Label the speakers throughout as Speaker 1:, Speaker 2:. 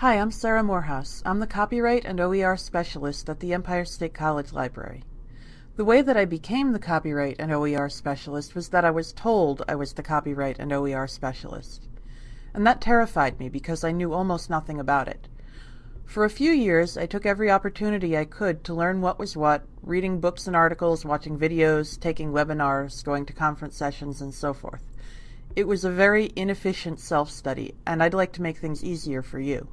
Speaker 1: Hi, I'm Sarah Morehouse. I'm the Copyright and OER Specialist at the Empire State College Library. The way that I became the Copyright and OER Specialist was that I was told I was the Copyright and OER Specialist. And that terrified me because I knew almost nothing about it. For a few years, I took every opportunity I could to learn what was what, reading books and articles, watching videos, taking webinars, going to conference sessions, and so forth. It was a very inefficient self-study, and I'd like to make things easier for you.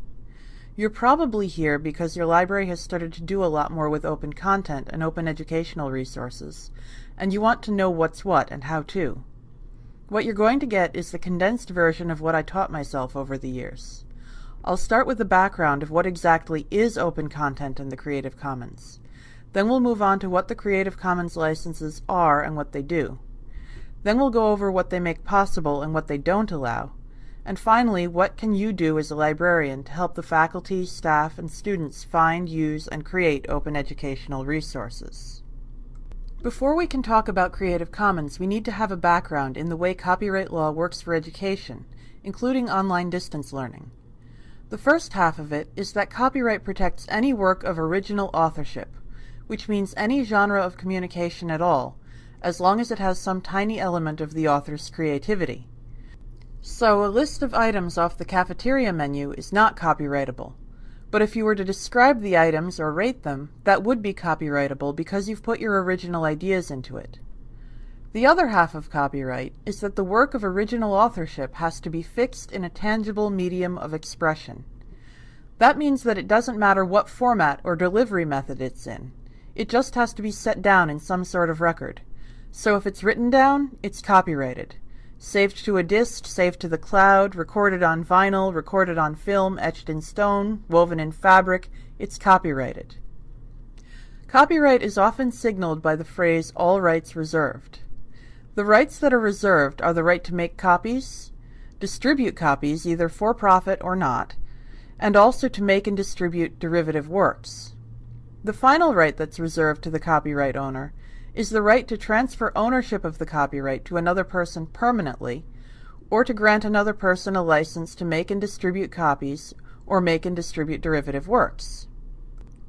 Speaker 1: You're probably here because your library has started to do a lot more with open content and open educational resources, and you want to know what's what and how to. What you're going to get is the condensed version of what I taught myself over the years. I'll start with the background of what exactly is open content in the Creative Commons. Then we'll move on to what the Creative Commons licenses are and what they do. Then we'll go over what they make possible and what they don't allow. And finally, what can you do as a librarian to help the faculty, staff, and students find, use, and create open educational resources? Before we can talk about Creative Commons, we need to have a background in the way copyright law works for education, including online distance learning. The first half of it is that copyright protects any work of original authorship, which means any genre of communication at all, as long as it has some tiny element of the author's creativity. So a list of items off the cafeteria menu is not copyrightable. But if you were to describe the items or rate them, that would be copyrightable because you've put your original ideas into it. The other half of copyright is that the work of original authorship has to be fixed in a tangible medium of expression. That means that it doesn't matter what format or delivery method it's in. It just has to be set down in some sort of record. So if it's written down, it's copyrighted. Saved to a disk, saved to the cloud, recorded on vinyl, recorded on film, etched in stone, woven in fabric, it's copyrighted. Copyright is often signaled by the phrase all rights reserved. The rights that are reserved are the right to make copies, distribute copies either for profit or not, and also to make and distribute derivative works. The final right that's reserved to the copyright owner is the right to transfer ownership of the copyright to another person permanently, or to grant another person a license to make and distribute copies or make and distribute derivative works.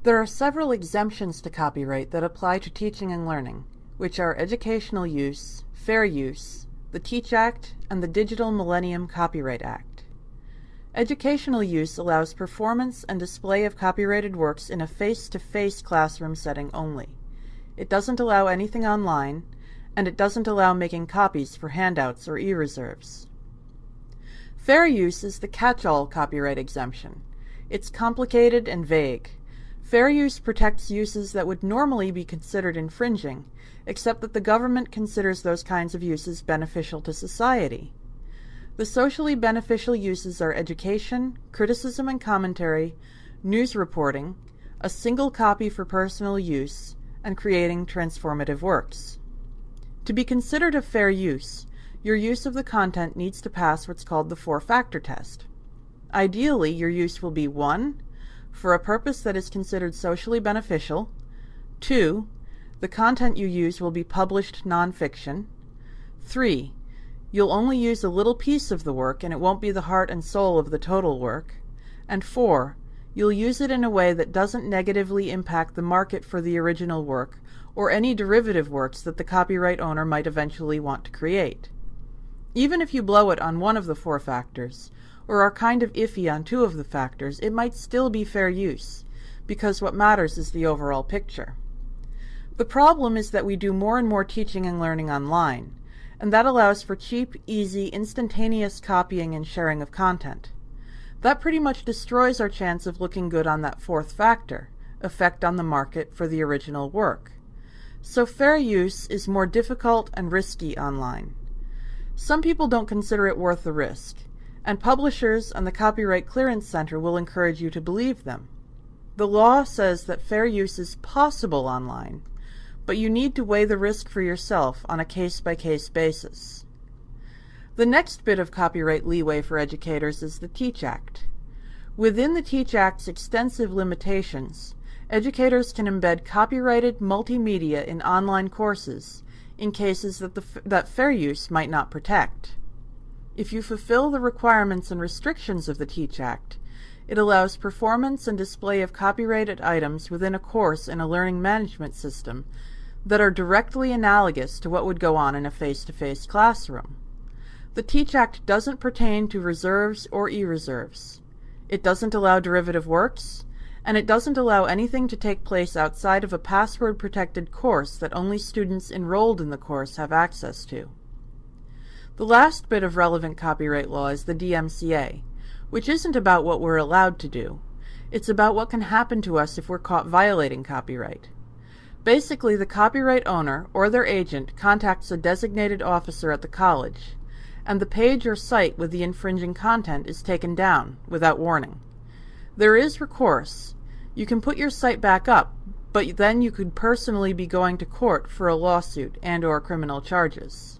Speaker 1: There are several exemptions to copyright that apply to teaching and learning, which are educational use, fair use, the TEACH Act, and the Digital Millennium Copyright Act. Educational use allows performance and display of copyrighted works in a face-to-face -face classroom setting only. It doesn't allow anything online, and it doesn't allow making copies for handouts or e-reserves. Fair use is the catch-all copyright exemption. It's complicated and vague. Fair use protects uses that would normally be considered infringing, except that the government considers those kinds of uses beneficial to society. The socially beneficial uses are education, criticism and commentary, news reporting, a single copy for personal use, and creating transformative works. To be considered a fair use, your use of the content needs to pass what's called the four-factor test. Ideally, your use will be 1 for a purpose that is considered socially beneficial. Two, the content you use will be published nonfiction. Three, you'll only use a little piece of the work and it won't be the heart and soul of the total work. And four, you'll use it in a way that doesn't negatively impact the market for the original work or any derivative works that the copyright owner might eventually want to create. Even if you blow it on one of the four factors, or are kind of iffy on two of the factors, it might still be fair use, because what matters is the overall picture. The problem is that we do more and more teaching and learning online, and that allows for cheap, easy, instantaneous copying and sharing of content. That pretty much destroys our chance of looking good on that fourth factor, effect on the market for the original work. So fair use is more difficult and risky online. Some people don't consider it worth the risk, and publishers and the Copyright Clearance Center will encourage you to believe them. The law says that fair use is possible online, but you need to weigh the risk for yourself on a case-by-case -case basis. The next bit of copyright leeway for educators is the TEACH Act. Within the TEACH Act's extensive limitations, educators can embed copyrighted multimedia in online courses in cases that, the, that fair use might not protect. If you fulfill the requirements and restrictions of the TEACH Act, It allows performance and display of copyrighted items within a course in a learning management system that are directly analogous to what would go on in a face-to-face classroom. The TEACH Act doesn't pertain to reserves or e-reserves. It doesn't allow derivative works, and it doesn't allow anything to take place outside of a password-protected course that only students enrolled in the course have access to. The last bit of relevant copyright law is the DMCA, which isn't about what we're allowed to do. It's about what can happen to us if we're caught violating copyright. Basically, the copyright owner or their agent contacts a designated officer at the college, and the page or site with the infringing content is taken down without warning. There is recourse, you can put your site back up, but then you could personally be going to court for a lawsuit and or criminal charges.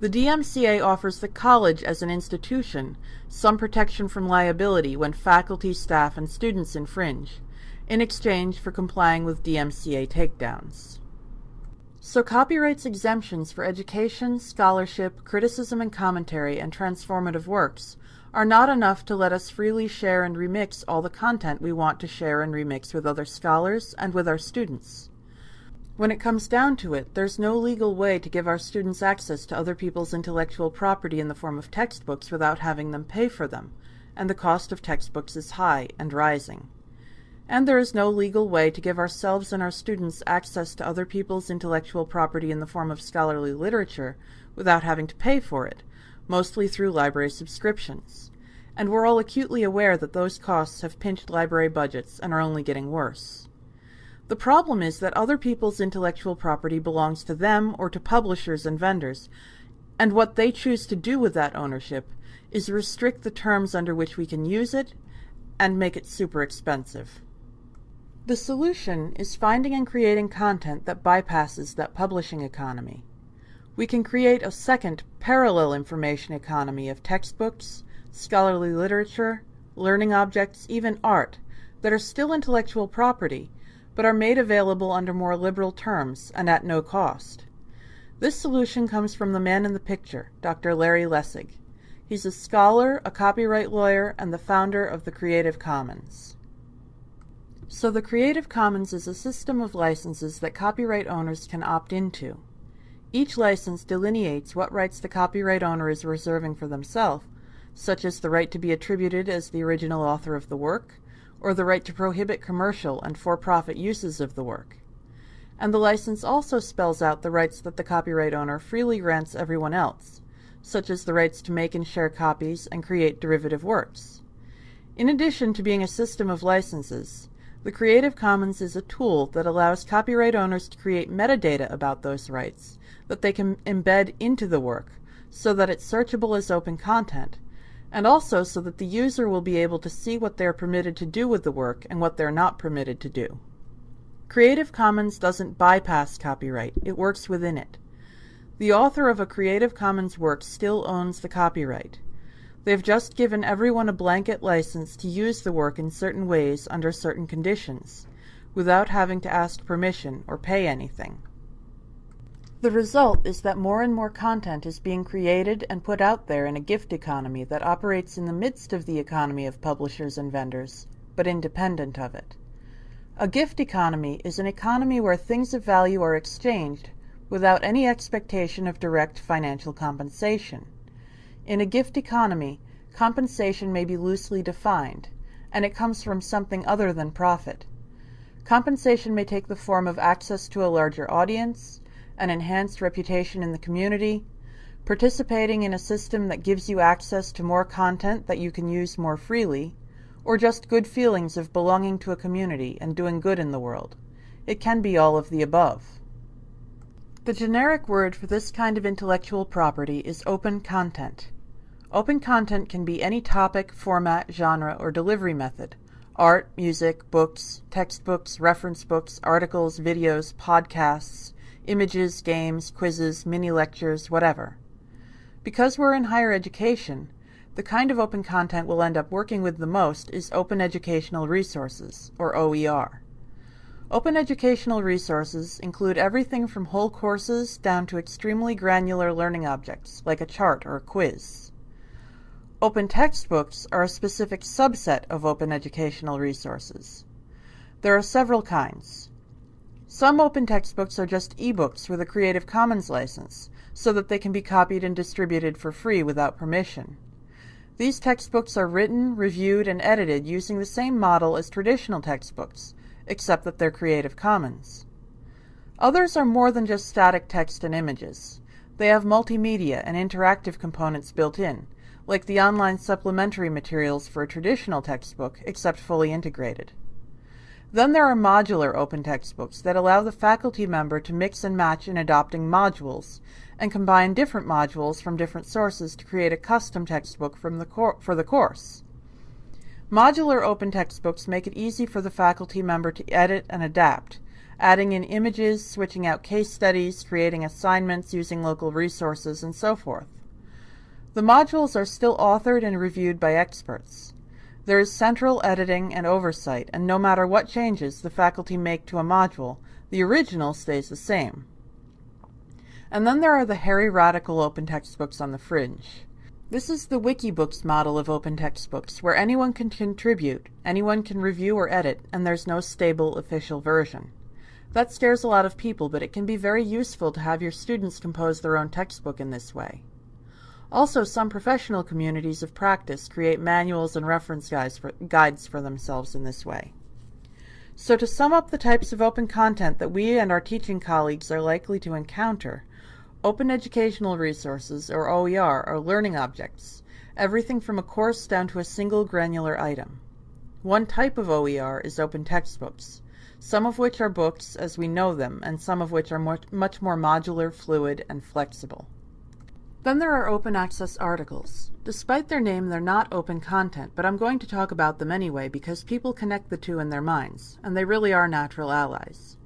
Speaker 1: The DMCA offers the college as an institution some protection from liability when faculty, staff, and students infringe, in exchange for complying with DMCA takedowns. So copyrights exemptions for education, scholarship, criticism and commentary, and transformative works are not enough to let us freely share and remix all the content we want to share and remix with other scholars and with our students. When it comes down to it, there's no legal way to give our students access to other people's intellectual property in the form of textbooks without having them pay for them, and the cost of textbooks is high and rising. And there is no legal way to give ourselves and our students access to other people's intellectual property in the form of scholarly literature without having to pay for it, mostly through library subscriptions. And we're all acutely aware that those costs have pinched library budgets and are only getting worse. The problem is that other people's intellectual property belongs to them or to publishers and vendors, and what they choose to do with that ownership is restrict the terms under which we can use it and make it super expensive. The solution is finding and creating content that bypasses that publishing economy. We can create a second, parallel information economy of textbooks, scholarly literature, learning objects, even art, that are still intellectual property, but are made available under more liberal terms and at no cost. This solution comes from the man in the picture, Dr. Larry Lessig. He's a scholar, a copyright lawyer, and the founder of the Creative Commons. So the Creative Commons is a system of licenses that copyright owners can opt into. Each license delineates what rights the copyright owner is reserving for themselves, such as the right to be attributed as the original author of the work, or the right to prohibit commercial and for-profit uses of the work. And the license also spells out the rights that the copyright owner freely grants everyone else, such as the rights to make and share copies and create derivative works. In addition to being a system of licenses, the Creative Commons is a tool that allows copyright owners to create metadata about those rights that they can embed into the work so that it's searchable as open content, and also so that the user will be able to see what they're permitted to do with the work and what they're not permitted to do. Creative Commons doesn't bypass copyright, it works within it. The author of a Creative Commons work still owns the copyright. They've just given everyone a blanket license to use the work in certain ways under certain conditions, without having to ask permission or pay anything. The result is that more and more content is being created and put out there in a gift economy that operates in the midst of the economy of publishers and vendors, but independent of it. A gift economy is an economy where things of value are exchanged without any expectation of direct financial compensation. In a gift economy, compensation may be loosely defined, and it comes from something other than profit. Compensation may take the form of access to a larger audience, an enhanced reputation in the community, participating in a system that gives you access to more content that you can use more freely, or just good feelings of belonging to a community and doing good in the world. It can be all of the above. The generic word for this kind of intellectual property is open content. Open content can be any topic, format, genre, or delivery method art, music, books, textbooks, reference books, articles, videos, podcasts, images, games, quizzes, mini lectures, whatever. Because we're in higher education, the kind of open content we'll end up working with the most is Open Educational Resources, or OER. Open educational resources include everything from whole courses down to extremely granular learning objects, like a chart or a quiz. Open textbooks are a specific subset of open educational resources. There are several kinds. Some open textbooks are just ebooks with a Creative Commons license, so that they can be copied and distributed for free without permission. These textbooks are written, reviewed, and edited using the same model as traditional textbooks, except that they're Creative Commons. Others are more than just static text and images. They have multimedia and interactive components built in, like the online supplementary materials for a traditional textbook, except fully integrated. Then there are modular open textbooks that allow the faculty member to mix and match in adopting modules and combine different modules from different sources to create a custom textbook the for the course. Modular open textbooks make it easy for the faculty member to edit and adapt, adding in images, switching out case studies, creating assignments using local resources, and so forth. The modules are still authored and reviewed by experts. There is central editing and oversight, and no matter what changes the faculty make to a module, the original stays the same. And then there are the hairy radical open textbooks on the fringe. This is the Wikibooks model of open textbooks, where anyone can contribute, anyone can review or edit, and there's no stable official version. That scares a lot of people, but it can be very useful to have your students compose their own textbook in this way. Also, some professional communities of practice create manuals and reference guides for, guides for themselves in this way. So to sum up the types of open content that we and our teaching colleagues are likely to encounter, open educational resources, or OER, are learning objects, everything from a course down to a single granular item. One type of OER is open textbooks, some of which are books as we know them, and some of which are much more modular, fluid, and flexible. Then there are open access articles. Despite their name, they're not open content, but I'm going to talk about them anyway because people connect the two in their minds, and they really are natural allies.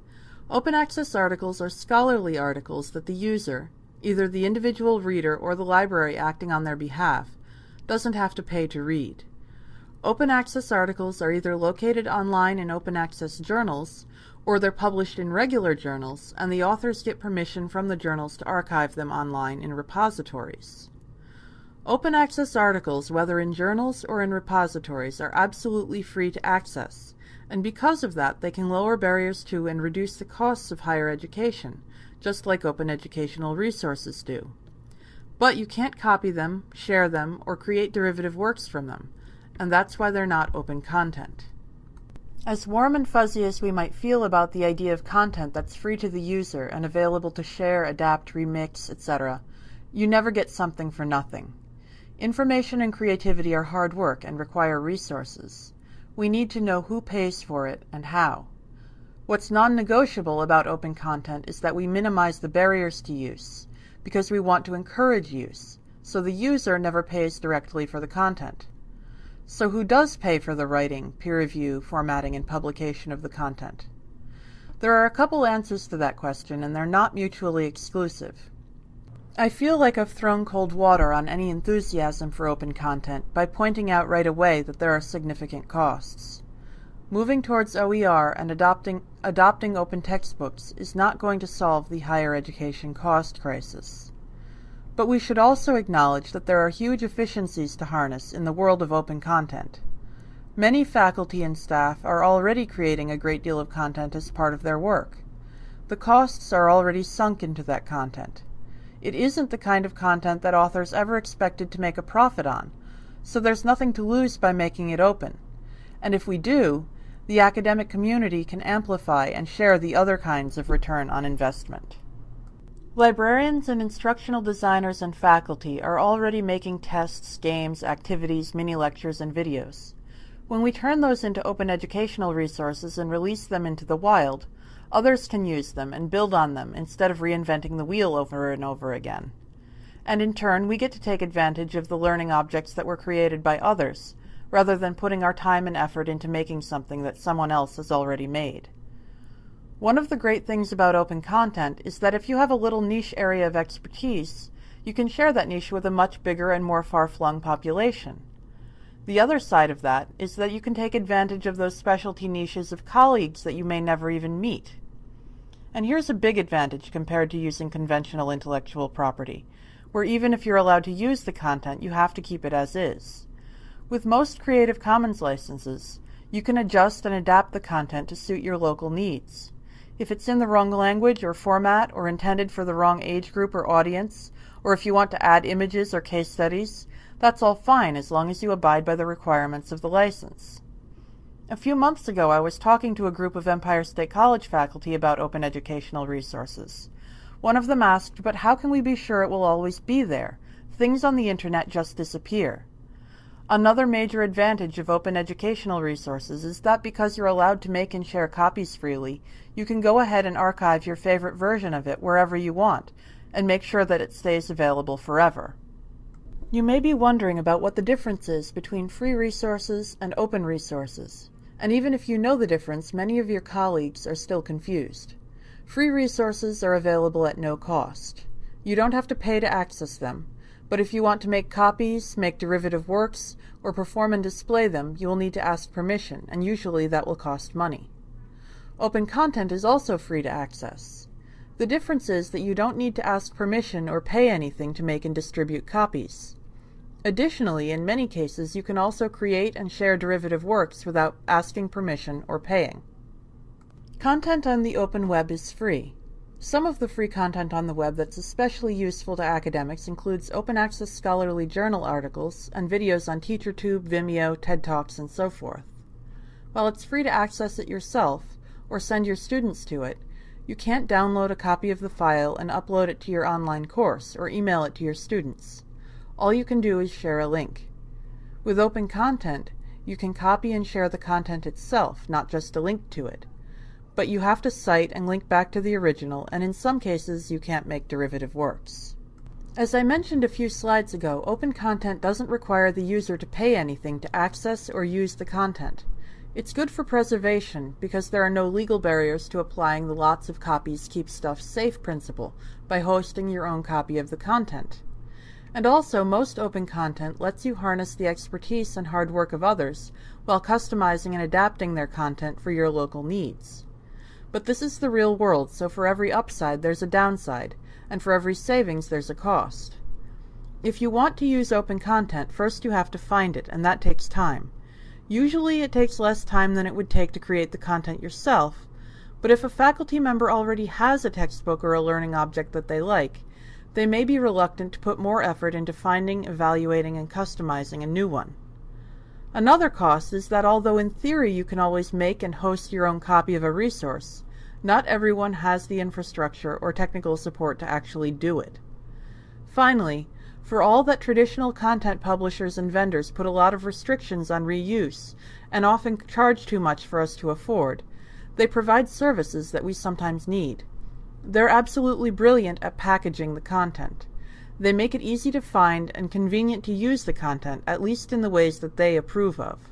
Speaker 1: Open access articles are scholarly articles that the user, either the individual reader or the library acting on their behalf, doesn't have to pay to read. Open access articles are either located online in open access journals or they're published in regular journals, and the authors get permission from the journals to archive them online in repositories. Open access articles, whether in journals or in repositories, are absolutely free to access, and because of that, they can lower barriers to and reduce the costs of higher education, just like open educational resources do. But you can't copy them, share them, or create derivative works from them, and that's why they're not open content. As warm and fuzzy as we might feel about the idea of content that's free to the user and available to share, adapt, remix, etc., you never get something for nothing. Information and creativity are hard work and require resources. We need to know who pays for it and how. What's non-negotiable about open content is that we minimize the barriers to use, because we want to encourage use, so the user never pays directly for the content. So who does pay for the writing, peer review, formatting, and publication of the content? There are a couple answers to that question, and they're not mutually exclusive. I feel like I've thrown cold water on any enthusiasm for open content by pointing out right away that there are significant costs. Moving towards OER and adopting, adopting open textbooks is not going to solve the higher education cost crisis. But we should also acknowledge that there are huge efficiencies to harness in the world of open content. Many faculty and staff are already creating a great deal of content as part of their work. The costs are already sunk into that content. It isn't the kind of content that authors ever expected to make a profit on, so there's nothing to lose by making it open. And if we do, the academic community can amplify and share the other kinds of return on investment. Librarians and instructional designers and faculty are already making tests, games, activities, mini-lectures, and videos. When we turn those into open educational resources and release them into the wild, others can use them and build on them instead of reinventing the wheel over and over again. And in turn, we get to take advantage of the learning objects that were created by others, rather than putting our time and effort into making something that someone else has already made. One of the great things about open content is that if you have a little niche area of expertise, you can share that niche with a much bigger and more far-flung population. The other side of that is that you can take advantage of those specialty niches of colleagues that you may never even meet. And here's a big advantage compared to using conventional intellectual property. where even if you're allowed to use the content, you have to keep it as is. With most Creative Commons licenses, you can adjust and adapt the content to suit your local needs. If it's in the wrong language or format or intended for the wrong age group or audience, or if you want to add images or case studies, that's all fine as long as you abide by the requirements of the license. A few months ago, I was talking to a group of Empire State College faculty about open educational resources. One of them asked, but how can we be sure it will always be there? Things on the internet just disappear. Another major advantage of open educational resources is that because you're allowed to make and share copies freely, you can go ahead and archive your favorite version of it wherever you want, and make sure that it stays available forever. You may be wondering about what the difference is between free resources and open resources. And even if you know the difference, many of your colleagues are still confused. Free resources are available at no cost. You don't have to pay to access them, but if you want to make copies, make derivative works, or perform and display them, you will need to ask permission, and usually that will cost money. Open content is also free to access. The difference is that you don't need to ask permission or pay anything to make and distribute copies. Additionally, in many cases, you can also create and share derivative works without asking permission or paying. Content on the open web is free. Some of the free content on the web that's especially useful to academics includes open access scholarly journal articles and videos on TeacherTube, Vimeo, TED Talks, and so forth. While it's free to access it yourself or send your students to it, you can't download a copy of the file and upload it to your online course or email it to your students. All you can do is share a link. With open content, you can copy and share the content itself, not just a link to it but you have to cite and link back to the original, and in some cases you can't make derivative works. As I mentioned a few slides ago, open content doesn't require the user to pay anything to access or use the content. It's good for preservation because there are no legal barriers to applying the lots of copies keep stuff safe principle by hosting your own copy of the content. And also, most open content lets you harness the expertise and hard work of others while customizing and adapting their content for your local needs. But this is the real world, so for every upside there's a downside, and for every savings there's a cost. If you want to use open content, first you have to find it, and that takes time. Usually it takes less time than it would take to create the content yourself, but if a faculty member already has a textbook or a learning object that they like, they may be reluctant to put more effort into finding, evaluating, and customizing a new one. Another cost is that although in theory you can always make and host your own copy of a resource, not everyone has the infrastructure or technical support to actually do it. Finally, for all that traditional content publishers and vendors put a lot of restrictions on reuse and often charge too much for us to afford, they provide services that we sometimes need. They're absolutely brilliant at packaging the content. They make it easy to find and convenient to use the content, at least in the ways that they approve of.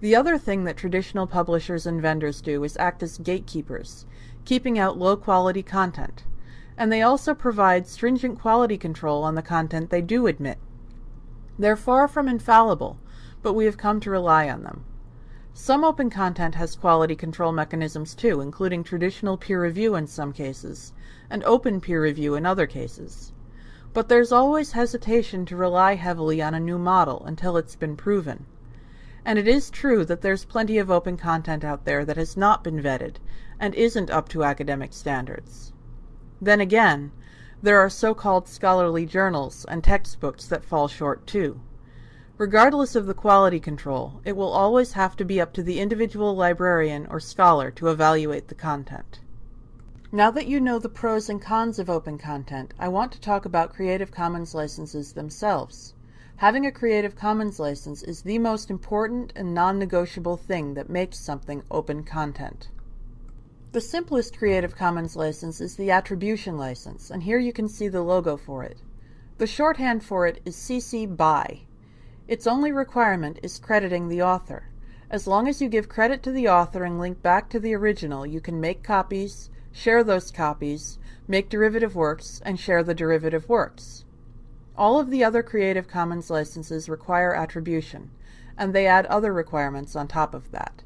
Speaker 1: The other thing that traditional publishers and vendors do is act as gatekeepers, keeping out low quality content. And they also provide stringent quality control on the content they do admit. They're far from infallible, but we have come to rely on them. Some open content has quality control mechanisms too, including traditional peer review in some cases, and open peer review in other cases. But there's always hesitation to rely heavily on a new model until it's been proven. And it is true that there's plenty of open content out there that has not been vetted and isn't up to academic standards. Then again, there are so-called scholarly journals and textbooks that fall short too. Regardless of the quality control, it will always have to be up to the individual librarian or scholar to evaluate the content. Now that you know the pros and cons of open content, I want to talk about Creative Commons licenses themselves. Having a Creative Commons license is the most important and non-negotiable thing that makes something open content. The simplest Creative Commons license is the Attribution license, and here you can see the logo for it. The shorthand for it is CC BY. Its only requirement is crediting the author. As long as you give credit to the author and link back to the original, you can make copies, share those copies, make derivative works, and share the derivative works. All of the other Creative Commons licenses require attribution, and they add other requirements on top of that.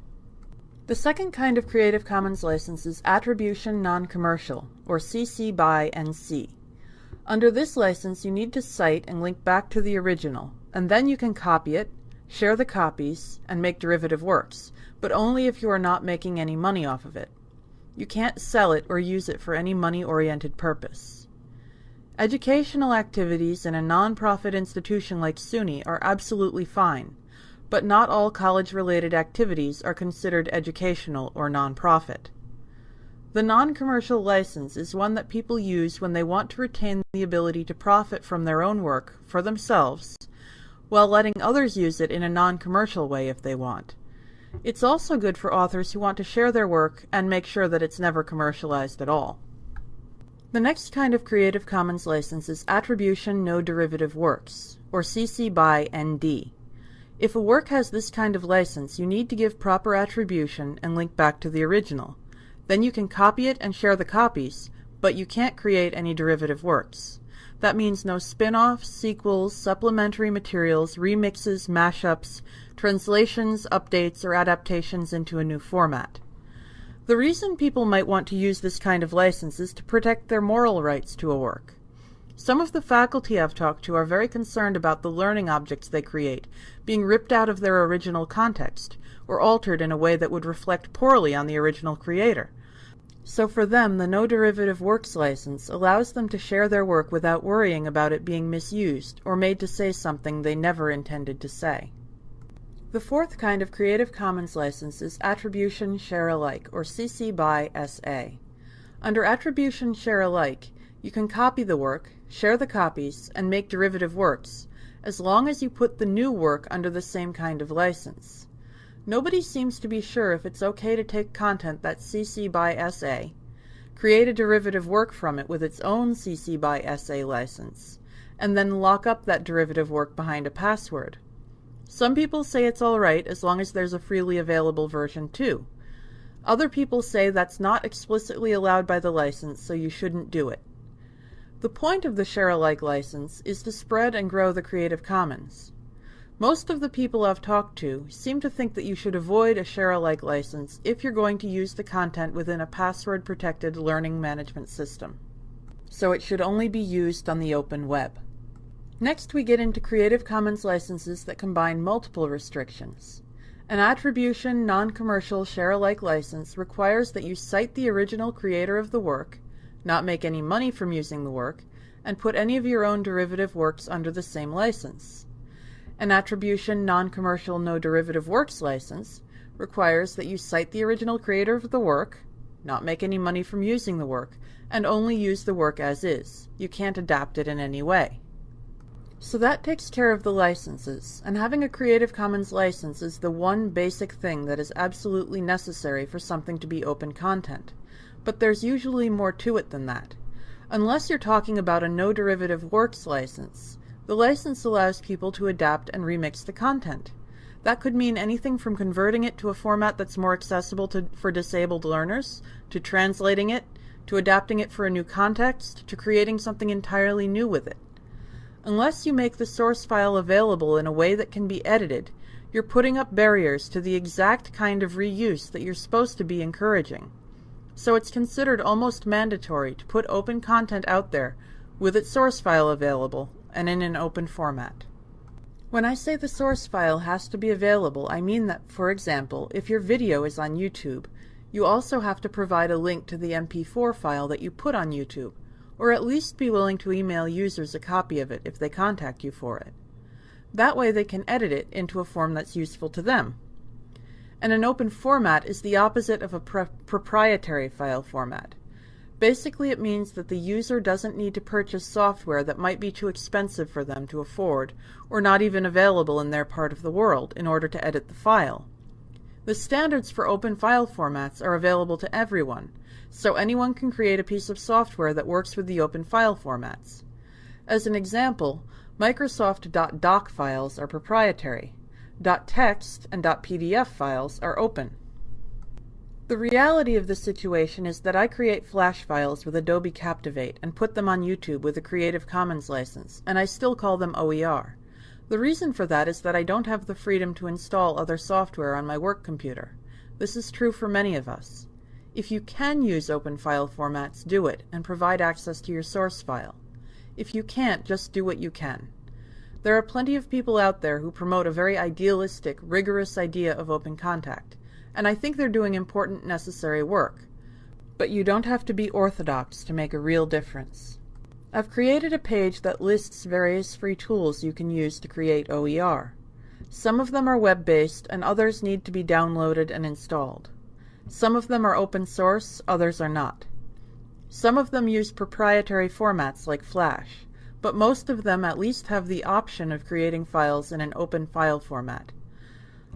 Speaker 1: The second kind of Creative Commons license is Attribution Non-Commercial, or CC BY NC. Under this license, you need to cite and link back to the original, and then you can copy it, share the copies, and make derivative works, but only if you are not making any money off of it. You can't sell it or use it for any money-oriented purpose. Educational activities in a non-profit institution like SUNY are absolutely fine, but not all college-related activities are considered educational or non-profit. The non-commercial license is one that people use when they want to retain the ability to profit from their own work for themselves, while letting others use it in a non-commercial way if they want. It's also good for authors who want to share their work and make sure that it's never commercialized at all. The next kind of Creative Commons license is Attribution No Derivative Works, or CC BY ND. If a work has this kind of license, you need to give proper attribution and link back to the original. Then you can copy it and share the copies, but you can't create any derivative works. That means no spin-offs, sequels, supplementary materials, remixes, mashups, translations, updates, or adaptations into a new format. The reason people might want to use this kind of license is to protect their moral rights to a work. Some of the faculty I've talked to are very concerned about the learning objects they create being ripped out of their original context, or altered in a way that would reflect poorly on the original creator. So for them, the No Derivative Works license allows them to share their work without worrying about it being misused or made to say something they never intended to say. The fourth kind of Creative Commons license is Attribution Share Alike, or CC BY SA. Under Attribution Share Alike, you can copy the work, share the copies, and make derivative works, as long as you put the new work under the same kind of license. Nobody seems to be sure if it's okay to take content that's CC BY SA, create a derivative work from it with its own CC BY SA license, and then lock up that derivative work behind a password. Some people say it's alright as long as there's a freely available version too. Other people say that's not explicitly allowed by the license, so you shouldn't do it. The point of the Share Alike license is to spread and grow the Creative Commons. Most of the people I've talked to seem to think that you should avoid a Share Alike license if you're going to use the content within a password-protected learning management system. So it should only be used on the open web. Next we get into Creative Commons licenses that combine multiple restrictions. An attribution non-commercial share-alike license requires that you cite the original creator of the work, not make any money from using the work, and put any of your own derivative works under the same license. An attribution non-commercial no derivative works license requires that you cite the original creator of the work, not make any money from using the work, and only use the work as is. You can't adapt it in any way. So that takes care of the licenses, and having a Creative Commons license is the one basic thing that is absolutely necessary for something to be open content. But there's usually more to it than that. Unless you're talking about a no derivative works license, the license allows people to adapt and remix the content. That could mean anything from converting it to a format that's more accessible to, for disabled learners, to translating it, to adapting it for a new context, to creating something entirely new with it. Unless you make the source file available in a way that can be edited, you're putting up barriers to the exact kind of reuse that you're supposed to be encouraging. So it's considered almost mandatory to put open content out there with its source file available and in an open format. When I say the source file has to be available, I mean that, for example, if your video is on YouTube, you also have to provide a link to the MP4 file that you put on YouTube or at least be willing to email users a copy of it if they contact you for it. That way they can edit it into a form that's useful to them. And an open format is the opposite of a proprietary file format. Basically, it means that the user doesn't need to purchase software that might be too expensive for them to afford, or not even available in their part of the world, in order to edit the file. The standards for open file formats are available to everyone, so anyone can create a piece of software that works with the open file formats. As an example, Microsoft .doc files are proprietary. .text and .pdf files are open. The reality of the situation is that I create Flash files with Adobe Captivate and put them on YouTube with a Creative Commons license, and I still call them OER. The reason for that is that I don't have the freedom to install other software on my work computer. This is true for many of us. If you can use open file formats, do it, and provide access to your source file. If you can't, just do what you can. There are plenty of people out there who promote a very idealistic, rigorous idea of open contact, and I think they're doing important, necessary work. But you don't have to be orthodox to make a real difference. I've created a page that lists various free tools you can use to create OER. Some of them are web-based and others need to be downloaded and installed. Some of them are open source, others are not. Some of them use proprietary formats like Flash, but most of them at least have the option of creating files in an open file format.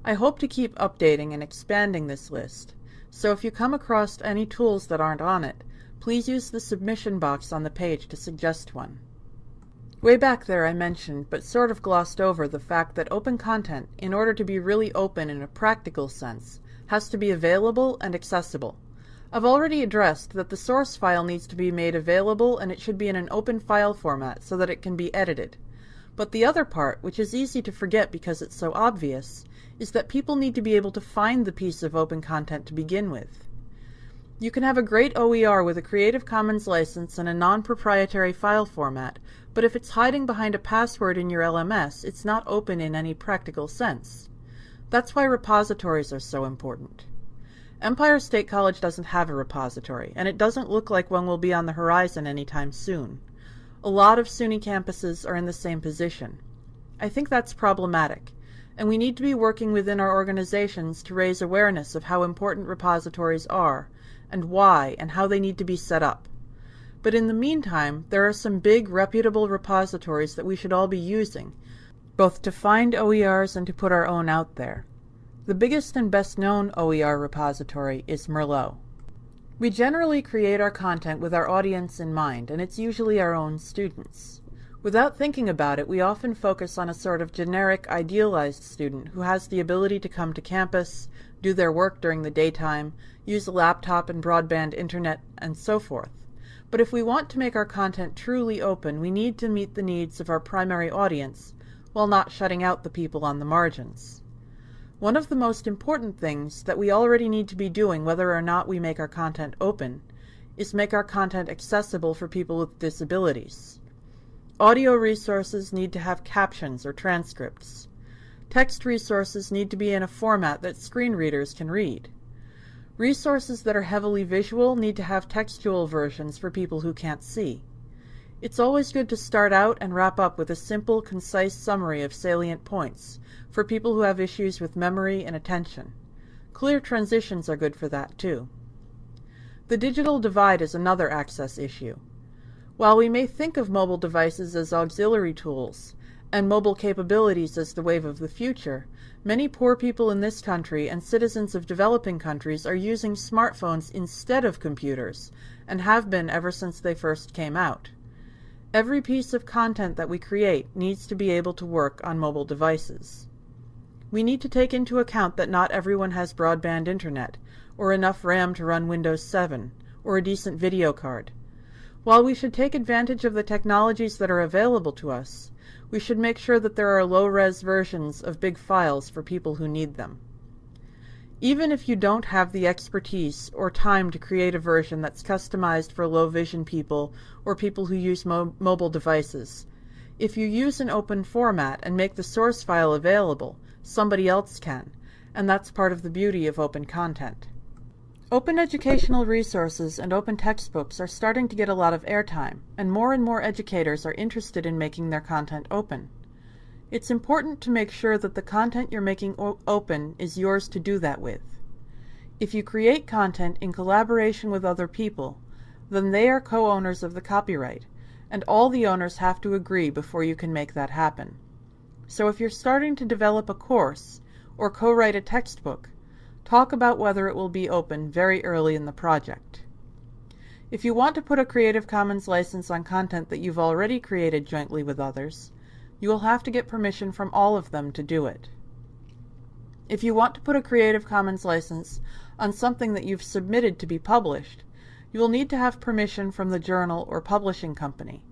Speaker 1: I hope to keep updating and expanding this list, so if you come across any tools that aren't on it, please use the submission box on the page to suggest one. Way back there I mentioned, but sort of glossed over, the fact that open content, in order to be really open in a practical sense, has to be available and accessible. I've already addressed that the source file needs to be made available and it should be in an open file format so that it can be edited. But the other part, which is easy to forget because it's so obvious, is that people need to be able to find the piece of open content to begin with. You can have a great OER with a Creative Commons license and a non-proprietary file format, but if it's hiding behind a password in your LMS, it's not open in any practical sense. That's why repositories are so important. Empire State College doesn't have a repository, and it doesn't look like one will be on the horizon anytime soon. A lot of SUNY campuses are in the same position. I think that's problematic, and we need to be working within our organizations to raise awareness of how important repositories are, and why and how they need to be set up. But in the meantime, there are some big reputable repositories that we should all be using, both to find OERs and to put our own out there. The biggest and best known OER repository is Merlot. We generally create our content with our audience in mind, and it's usually our own students. Without thinking about it, we often focus on a sort of generic, idealized student who has the ability to come to campus, do their work during the daytime, use a laptop and broadband internet, and so forth. But if we want to make our content truly open, we need to meet the needs of our primary audience while not shutting out the people on the margins. One of the most important things that we already need to be doing, whether or not we make our content open, is make our content accessible for people with disabilities. Audio resources need to have captions or transcripts. Text resources need to be in a format that screen readers can read. Resources that are heavily visual need to have textual versions for people who can't see. It's always good to start out and wrap up with a simple, concise summary of salient points for people who have issues with memory and attention. Clear transitions are good for that too. The digital divide is another access issue. While we may think of mobile devices as auxiliary tools, and mobile capabilities as the wave of the future, many poor people in this country and citizens of developing countries are using smartphones instead of computers, and have been ever since they first came out. Every piece of content that we create needs to be able to work on mobile devices. We need to take into account that not everyone has broadband internet, or enough RAM to run Windows 7, or a decent video card. While we should take advantage of the technologies that are available to us, we should make sure that there are low-res versions of big files for people who need them. Even if you don't have the expertise or time to create a version that's customized for low vision people or people who use mo mobile devices, if you use an open format and make the source file available, somebody else can, and that's part of the beauty of open content. Open educational resources and open textbooks are starting to get a lot of airtime, and more and more educators are interested in making their content open. It's important to make sure that the content you're making open is yours to do that with. If you create content in collaboration with other people, then they are co-owners of the copyright, and all the owners have to agree before you can make that happen. So if you're starting to develop a course or co-write a textbook, talk about whether it will be open very early in the project. If you want to put a Creative Commons license on content that you've already created jointly with others, you will have to get permission from all of them to do it. If you want to put a Creative Commons license on something that you've submitted to be published, you will need to have permission from the journal or publishing company.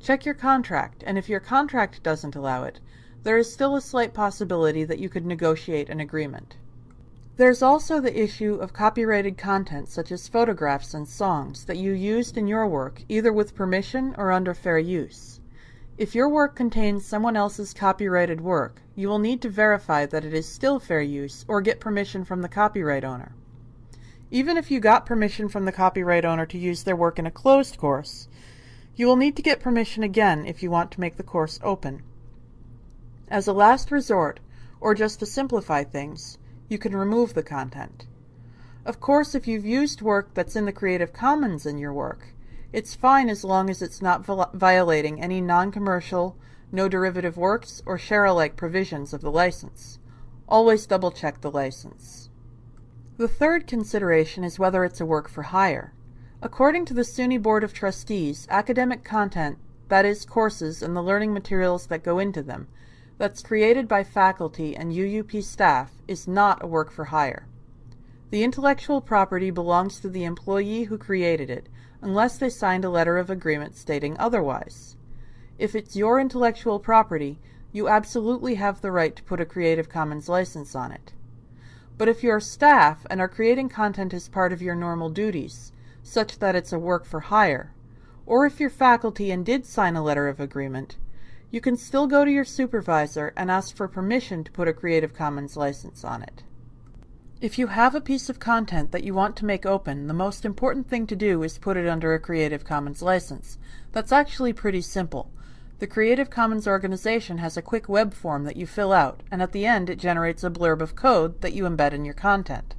Speaker 1: Check your contract, and if your contract doesn't allow it, there is still a slight possibility that you could negotiate an agreement. There's also the issue of copyrighted content such as photographs and songs that you used in your work either with permission or under fair use. If your work contains someone else's copyrighted work, you will need to verify that it is still fair use or get permission from the copyright owner. Even if you got permission from the copyright owner to use their work in a closed course, you will need to get permission again if you want to make the course open. As a last resort, or just to simplify things, you can remove the content. Of course, if you've used work that's in the Creative Commons in your work, it's fine as long as it's not violating any non-commercial, no derivative works, or share-alike provisions of the license. Always double check the license. The third consideration is whether it's a work for hire. According to the SUNY Board of Trustees, academic content, that is, courses and the learning materials that go into them, that's created by faculty and UUP staff is not a work for hire. The intellectual property belongs to the employee who created it, unless they signed a letter of agreement stating otherwise. If it's your intellectual property, you absolutely have the right to put a Creative Commons license on it. But if you're staff and are creating content as part of your normal duties, such that it's a work for hire, or if you're faculty and did sign a letter of agreement, you can still go to your supervisor and ask for permission to put a Creative Commons license on it. If you have a piece of content that you want to make open, the most important thing to do is put it under a Creative Commons license. That's actually pretty simple. The Creative Commons organization has a quick web form that you fill out, and at the end it generates a blurb of code that you embed in your content.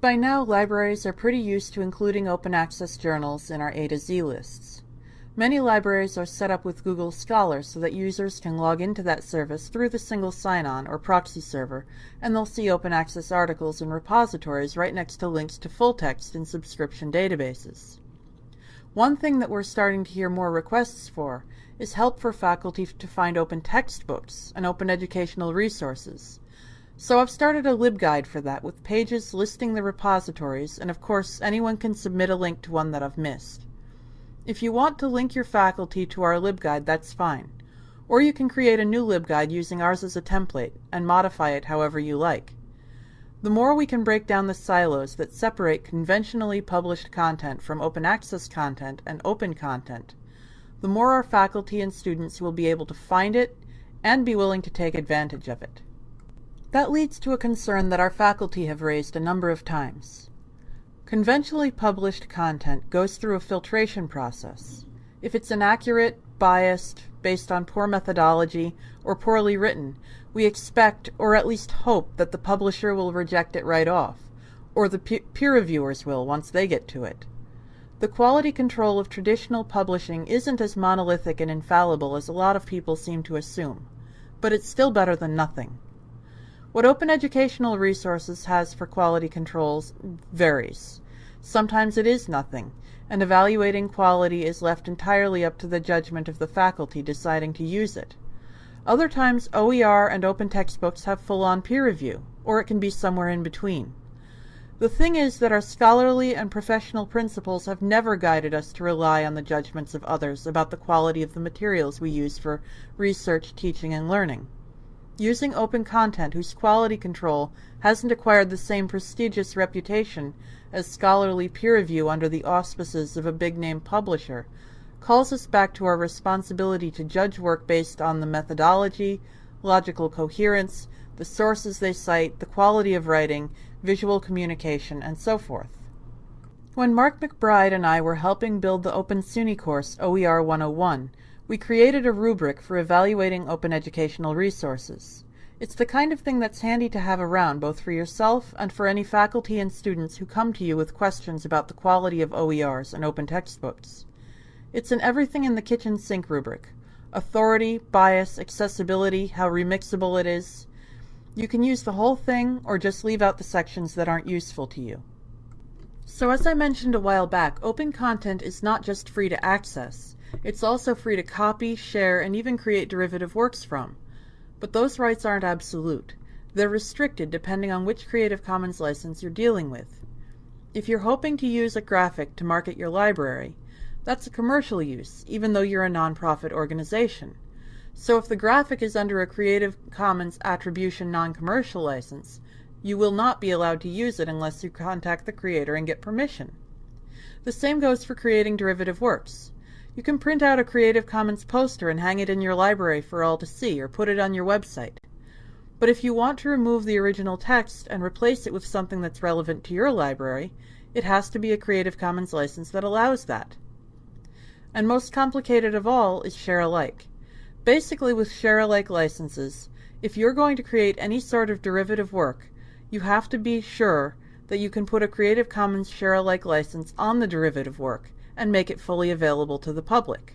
Speaker 1: By now, libraries are pretty used to including open access journals in our A to Z lists. Many libraries are set up with Google Scholar so that users can log into that service through the single sign-on or proxy server, and they'll see open access articles and repositories right next to links to full text in subscription databases. One thing that we're starting to hear more requests for is help for faculty to find open textbooks and open educational resources. So I've started a LibGuide for that with pages listing the repositories, and of course anyone can submit a link to one that I've missed. If you want to link your faculty to our LibGuide, that's fine. Or you can create a new LibGuide using ours as a template and modify it however you like. The more we can break down the silos that separate conventionally published content from open access content and open content, the more our faculty and students will be able to find it and be willing to take advantage of it. That leads to a concern that our faculty have raised a number of times. Conventionally published content goes through a filtration process. If it's inaccurate, biased, based on poor methodology, or poorly written, we expect or at least hope that the publisher will reject it right off, or the peer reviewers will once they get to it. The quality control of traditional publishing isn't as monolithic and infallible as a lot of people seem to assume, but it's still better than nothing. What Open Educational Resources has for quality controls varies. Sometimes it is nothing, and evaluating quality is left entirely up to the judgment of the faculty deciding to use it. Other times OER and open textbooks have full-on peer review, or it can be somewhere in between. The thing is that our scholarly and professional principles have never guided us to rely on the judgments of others about the quality of the materials we use for research, teaching, and learning. Using open content whose quality control hasn't acquired the same prestigious reputation as scholarly peer review under the auspices of a big name publisher calls us back to our responsibility to judge work based on the methodology, logical coherence, the sources they cite, the quality of writing, visual communication, and so forth. When Mark McBride and I were helping build the Open SUNY course OER 101, we created a rubric for evaluating open educational resources. It's the kind of thing that's handy to have around both for yourself and for any faculty and students who come to you with questions about the quality of OERs and open textbooks. It's an everything in the kitchen sink rubric. Authority, bias, accessibility, how remixable it is. You can use the whole thing or just leave out the sections that aren't useful to you. So as I mentioned a while back, open content is not just free to access. It's also free to copy, share, and even create derivative works from. But those rights aren't absolute. They're restricted depending on which Creative Commons license you're dealing with. If you're hoping to use a graphic to market your library, that's a commercial use, even though you're a nonprofit organization. So if the graphic is under a Creative Commons Attribution Non-Commercial license, You will not be allowed to use it unless you contact the creator and get permission. The same goes for creating derivative works. You can print out a Creative Commons poster and hang it in your library for all to see, or put it on your website. But if you want to remove the original text and replace it with something that's relevant to your library, it has to be a Creative Commons license that allows that. And most complicated of all is share alike. Basically with share alike licenses, if you're going to create any sort of derivative work, you have to be sure that you can put a Creative Commons share alike license on the derivative work and make it fully available to the public.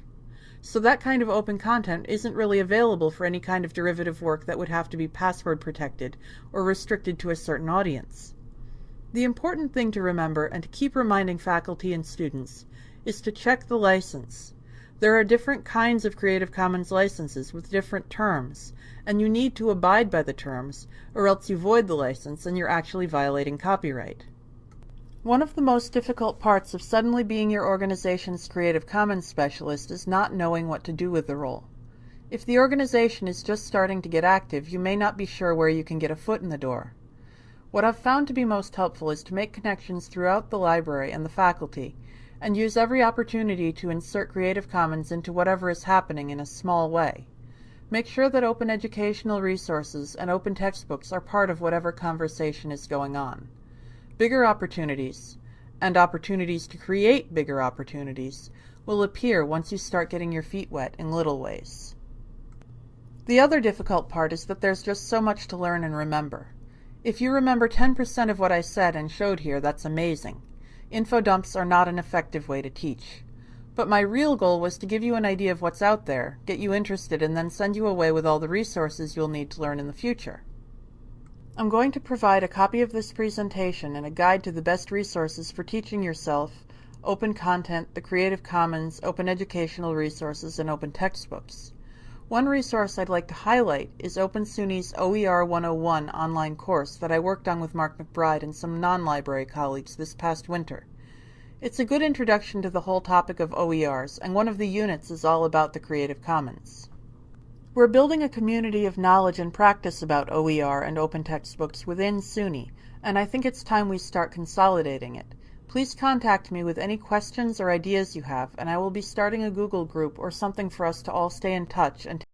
Speaker 1: So that kind of open content isn't really available for any kind of derivative work that would have to be password protected or restricted to a certain audience. The important thing to remember and to keep reminding faculty and students is to check the license. There are different kinds of Creative Commons licenses with different terms, and you need to abide by the terms, or else you void the license and you're actually violating copyright. One of the most difficult parts of suddenly being your organization's Creative Commons specialist is not knowing what to do with the role. If the organization is just starting to get active, you may not be sure where you can get a foot in the door. What I've found to be most helpful is to make connections throughout the library and the faculty and use every opportunity to insert Creative Commons into whatever is happening in a small way. Make sure that open educational resources and open textbooks are part of whatever conversation is going on. Bigger opportunities, and opportunities to create bigger opportunities, will appear once you start getting your feet wet in little ways. The other difficult part is that there's just so much to learn and remember. If you remember 10% of what I said and showed here, that's amazing. Info dumps are not an effective way to teach. But my real goal was to give you an idea of what's out there, get you interested, and then send you away with all the resources you'll need to learn in the future. I'm going to provide a copy of this presentation and a guide to the best resources for teaching yourself, open content, the Creative Commons, open educational resources, and open textbooks. One resource I'd like to highlight is Open SUNY's OER 101 online course that I worked on with Mark McBride and some non-library colleagues this past winter. It's a good introduction to the whole topic of OERs, and one of the units is all about the Creative Commons. We're building a community of knowledge and practice about OER and open textbooks within SUNY, and I think it's time we start consolidating it. Please contact me with any questions or ideas you have, and I will be starting a Google group or something for us to all stay in touch and